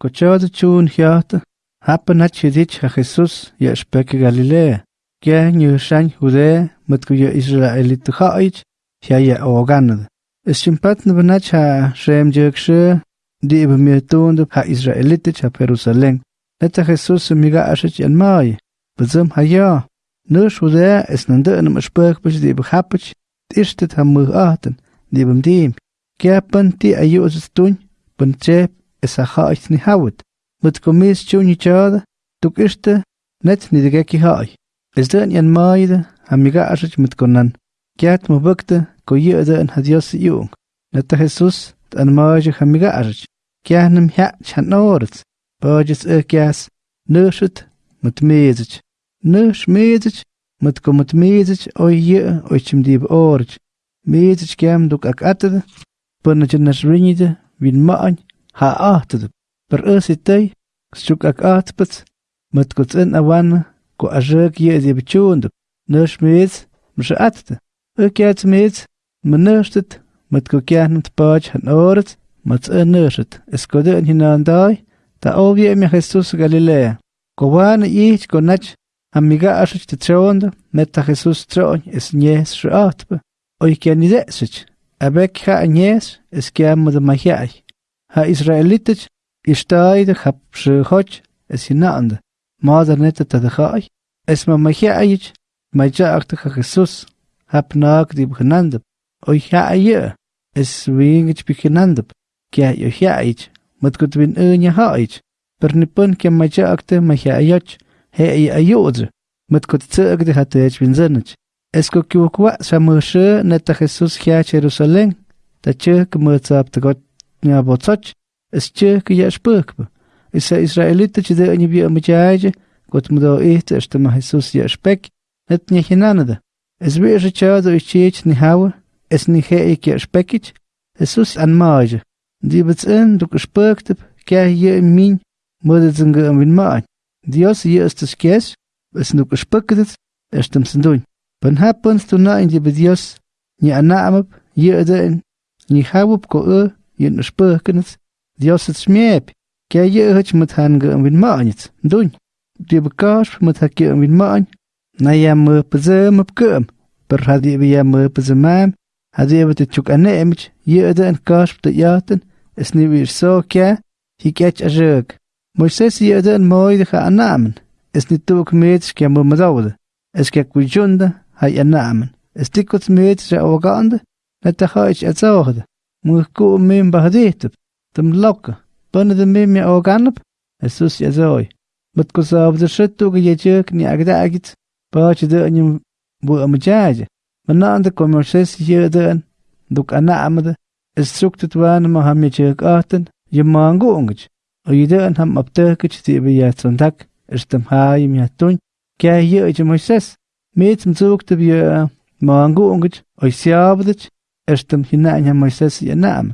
Cochada chun hiata, happen hat chidich ha Jesus ya speke Galilea. Kya nyu shan Judea, met ku ya Israelit haich, ya ya oganad. Es chimpat na banach ha shem jekshe, di tunde ha Israelitich ha Jerusalem. Neta Jesus miga ashich en mai. Ha ja. Nu Judea es nande en am spek bis di ibe hapich, ishtet ha mu aten, di ibe dim. Kya pan ti ayus tun, pan isajaich komis chuni chu tuk ishte, net ni de geki nidgeki Es den yan maide, amiga ashich mitkonan kiat mu bukte, mubakte koyeda en hadios yung neta jesus tan maja amiga ashich kianem hya chan orts bajis ekias nushut mitmezich nush mezich mitkomut mezich oye chim dib orch mezich kiam duk akatad panachinas rinide vin maan ha'atd per'ositay s'chuk mat matkutsen awan ko ajek yezib chund nashmiz mshatd ukiat mitz mnashtd matkukyan tpach hanorts matsenashtd eskoden hinandai ta obie ha mi jesus galilea kovan ich konach amiga ashch tchond meta jesus tron es nyes shatp oy kenide abek ha nyes es kiam de magiai Ha Israelitich, ishtaide hab es hinande. Mother neta ta de hai, es ma mahiai, ma jaagte ha Jesus, hab naak di bgenandep. Oi ha aye, es wingich bgenandep. Kia yo hiaich, met gut win unya haich. Per nipun kia ma jaagte ma hiaioch, he ay ayodze. Met gut tsugde hat ech win zinnich. Es ko sa moshe Jesus hia Jerusalem, ta chuk mutsap ta got nya botsoch, es chuk ya spukbe. Is a Israelite chide ani bi amajaje, got mudo ehte erste ma Jesus ya spek, net nya hinanade. Es wie je chado ich chich ni hawe, es ni he ik ya spekich, Jesus an maje. Die bets in du gespurkt, kja hier in min, mude zunge am win maan. Dios hier ist es kes, es nu gespurkt, erstem sindun. Pan happens to na in die bedios, ni anamap, ye eden, ni hawup ko e, yen na spurkenet, dios het smeep, kja ye hutch met hange en win maanit, doen. Die bekaas met hakje en win maan, na ya me pezem op kum, per hadi bi ya me pezemam, hadi bi te chuk anemich, ye eden kaas te jaten, es ni weer so kja, hi kjach a jug. Moises ye eden mooi de ga anamen, es ni tuk meets kja mo madaude, es kja kujunda, hay anamen. Es tikot meet ze ogande, net de haich etzoogde. Moet muisku'min bahdihtäp tämloca panadämimya ocanap Jesús yatsoi matcosaapdäxätu'kä yatzyäk nya'akda'kitz pa'tzytä'nyi wä'mätsyaye mana'ntä comerses yä'tä'an ntuk'ana'mätä ejtzuktät wanmä jam yatzyäk'ajtä'n yä manhku'nkätzy o yätä'an jam mäptäjkätzy ti'pä yajtsonta'k ejtyäm ja'yäm yajttuny kyaj yä'tzyä Moises mi'tzäm tzu'ktäp yä manhku'nkätzy oy sya'aptätzy Ashtam hina'anya Moises yana'am.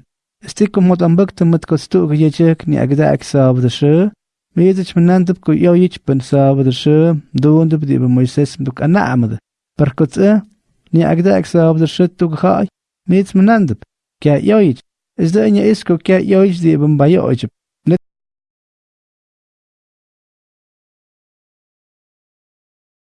Istikum motam baktam matkostu'g yachak ni agda'ak saabdasha. Miyadich manantib ku yaw yichpan saabdasha. Duundib diba Moises mduk ana'amad. Parkut'a ni agda'ak saabdasha tug khay. Miyadich manantib. Kya yaw yich. Izda'anya isko kya yaw yich diba mbayo ojib.